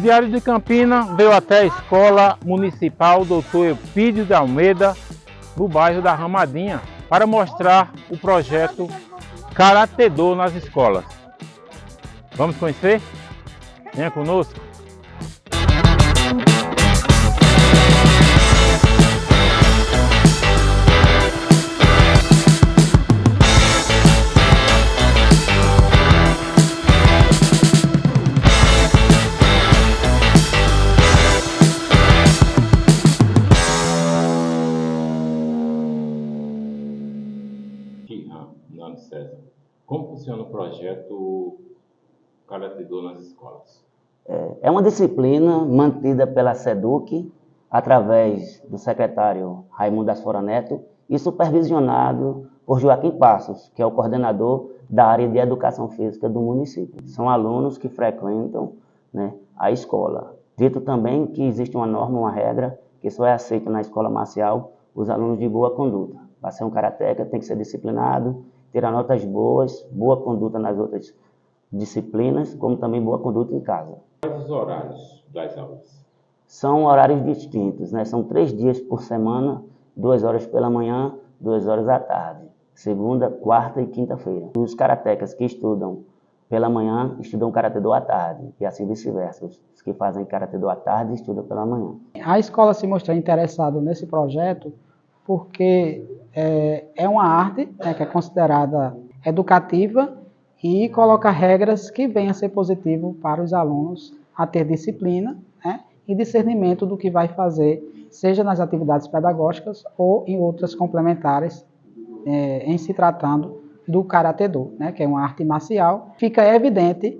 Diário de Campina veio até a Escola Municipal Doutor Eupídio de Almeida, no bairro da Ramadinha, para mostrar o projeto Karatedô nas escolas. Vamos conhecer? Venha conosco. Como funciona o projeto Karatedô nas escolas? É, é uma disciplina mantida pela SEDUC, através do secretário Raimundo Asfora Neto, e supervisionado por Joaquim Passos, que é o coordenador da área de educação física do município. São alunos que frequentam né, a escola. Dito também que existe uma norma, uma regra, que só é aceita na escola marcial os alunos de boa conduta. Para ser um karateca tem que ser disciplinado, ter notas boas, boa conduta nas outras disciplinas, como também boa conduta em casa. Quais os horários das aulas? São horários distintos, né? São três dias por semana, duas horas pela manhã, duas horas à tarde. Segunda, quarta e quinta-feira. Os karatecas que estudam pela manhã estudam karatê do à tarde, e assim vice-versa. Os que fazem karatê do à tarde estudam pela manhã. A escola se mostrou interessada nesse projeto porque é, é uma arte né, que é considerada educativa e coloca regras que venham a ser positivo para os alunos a ter disciplina né, e discernimento do que vai fazer, seja nas atividades pedagógicas ou em outras complementares, é, em se tratando do Karatê Do, né, que é uma arte marcial. Fica evidente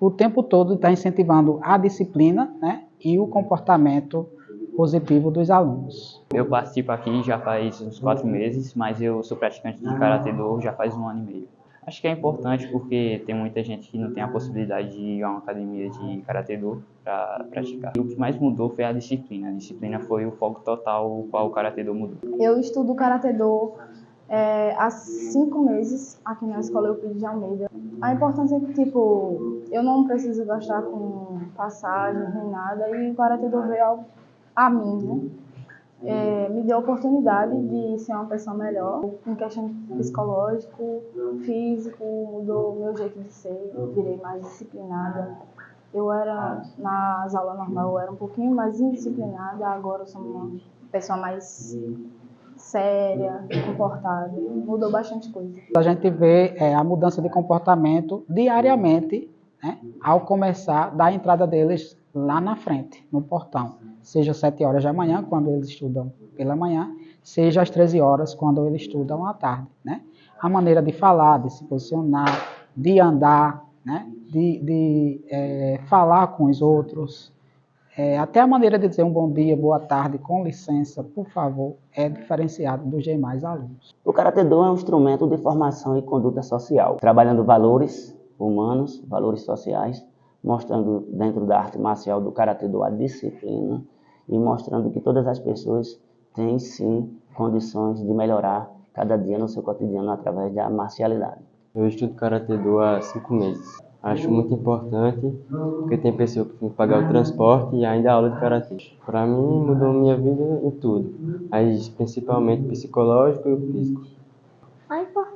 o tempo todo está incentivando a disciplina né, e o comportamento positivo dos alunos. Eu participo aqui já faz uns quatro meses, mas eu sou praticante de Karatê Do já faz um ano e meio. Acho que é importante porque tem muita gente que não tem a possibilidade de ir a uma academia de Karatê Do para praticar. E o que mais mudou foi a disciplina. A disciplina foi o foco total o qual o Karatê Do mudou. Eu estudo Karatê Do é, há cinco meses aqui na Escola Euclides de Almeida. A importância é que, tipo, eu não preciso gastar com passagens nem nada e o Karatê Do veio a mim, né? É, me deu a oportunidade de ser uma pessoa melhor, em questão psicológico, físico, mudou meu jeito de ser, virei mais disciplinada. Eu era, nas aulas normais, eu era um pouquinho mais indisciplinada, agora eu sou uma pessoa mais séria, comportada. Mudou bastante coisa. A gente vê é, a mudança de comportamento diariamente, né, ao começar da entrada deles lá na frente, no portão. Seja às 7 horas da manhã, quando eles estudam pela manhã, seja às 13 horas, quando eles estudam à tarde. Né? A maneira de falar, de se posicionar, de andar, né? de, de é, falar com os outros, é, até a maneira de dizer um bom dia, boa tarde, com licença, por favor, é diferenciado dos demais alunos. O Karatê Do é um instrumento de formação e conduta social, trabalhando valores humanos, valores sociais, mostrando dentro da arte marcial do Karatê Do a disciplina e mostrando que todas as pessoas têm sim condições de melhorar cada dia no seu cotidiano através da marcialidade. Eu estudo Karatê Do há cinco meses. Acho muito importante, porque tem pessoas que têm que pagar o transporte e ainda a aula de karatê. Para mim, mudou minha vida em tudo, mas principalmente psicológico e físico.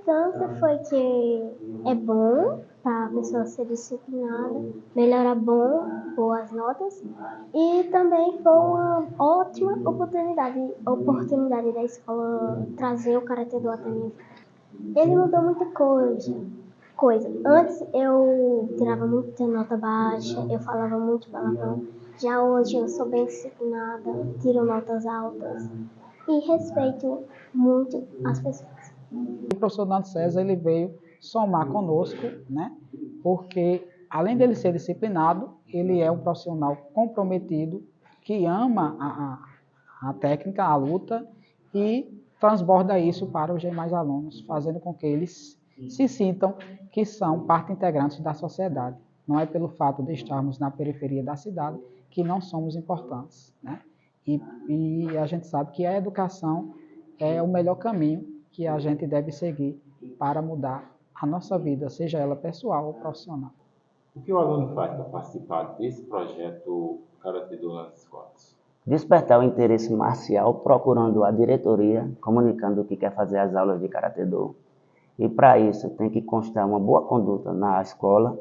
Importância foi que é bom para a pessoa ser disciplinada, melhorar bom, boas notas e também foi uma ótima oportunidade, oportunidade da escola trazer o karatê do vida. Ele mudou muita coisa, coisa. Antes eu tirava muita nota baixa, eu falava muito palavrão. Já hoje eu sou bem disciplinada, tiro notas altas e respeito muito as pessoas. O professor Nando César ele veio somar conosco, né? Porque além dele ser disciplinado, ele é um profissional comprometido que ama a, a, a técnica, a luta e transborda isso para os demais alunos, fazendo com que eles se sintam que são parte integrante da sociedade. Não é pelo fato de estarmos na periferia da cidade que não somos importantes. Né? E, e a gente sabe que a educação é o melhor caminho que a gente deve seguir para mudar a nossa vida, seja ela pessoal ou profissional. O que o aluno faz para participar desse projeto Karatê Do nas escolas? Despertar o interesse marcial procurando a diretoria, comunicando que quer fazer as aulas de Karatê Do. E para isso tem que constar uma boa conduta na escola,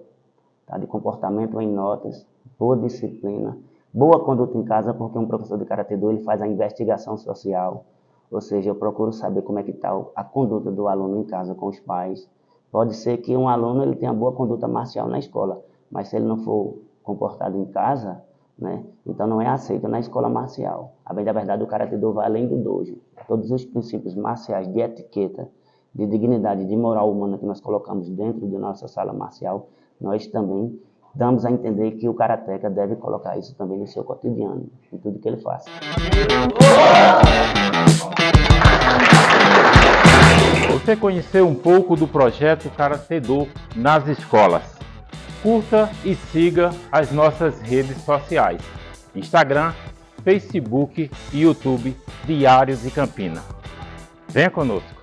tá? de comportamento em notas, boa disciplina, boa conduta em casa, porque um professor de Karatê Do ele faz a investigação social, ou seja, eu procuro saber como é que está a conduta do aluno em casa com os pais. Pode ser que um aluno ele tenha boa conduta marcial na escola, mas se ele não for comportado em casa, né, então não é aceito na escola marcial. A bem da verdade, o Karatê Do vai além do dojo. Todos os princípios marciais de etiqueta, de dignidade, de moral humana que nós colocamos dentro de nossa sala marcial, nós também damos a entender que o karateca deve colocar isso também no seu cotidiano, em tudo que ele faz. Você conheceu um pouco do projeto Karatê Do nas escolas. Curta e siga as nossas redes sociais, Instagram, Facebook e YouTube Diário de Campina. Venha conosco!